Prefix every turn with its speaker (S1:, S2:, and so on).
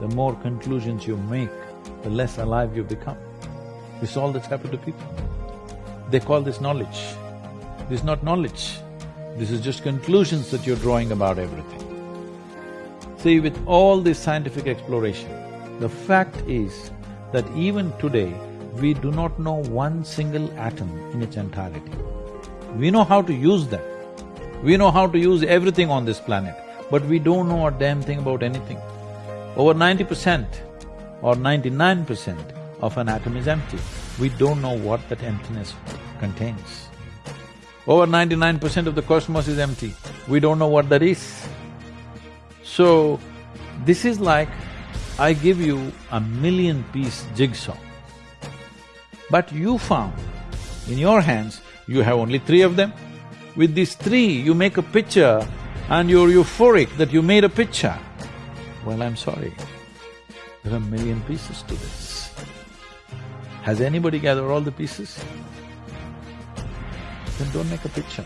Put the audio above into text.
S1: the more conclusions you make, the less alive you become. This is all that's happened to people. They call this knowledge. This is not knowledge. This is just conclusions that you're drawing about everything. See, with all this scientific exploration, the fact is that even today, we do not know one single atom in its entirety. We know how to use them. We know how to use everything on this planet, but we don't know a damn thing about anything. Over ninety percent or ninety-nine percent of an atom is empty. We don't know what that emptiness contains. Over ninety-nine percent of the cosmos is empty. We don't know what that is. So, this is like I give you a million-piece jigsaw, but you found in your hands you have only three of them. With these three, you make a picture and you're euphoric that you made a picture. Well, I'm sorry, there are a million pieces to this. Has anybody gathered all the pieces? Then don't make a picture.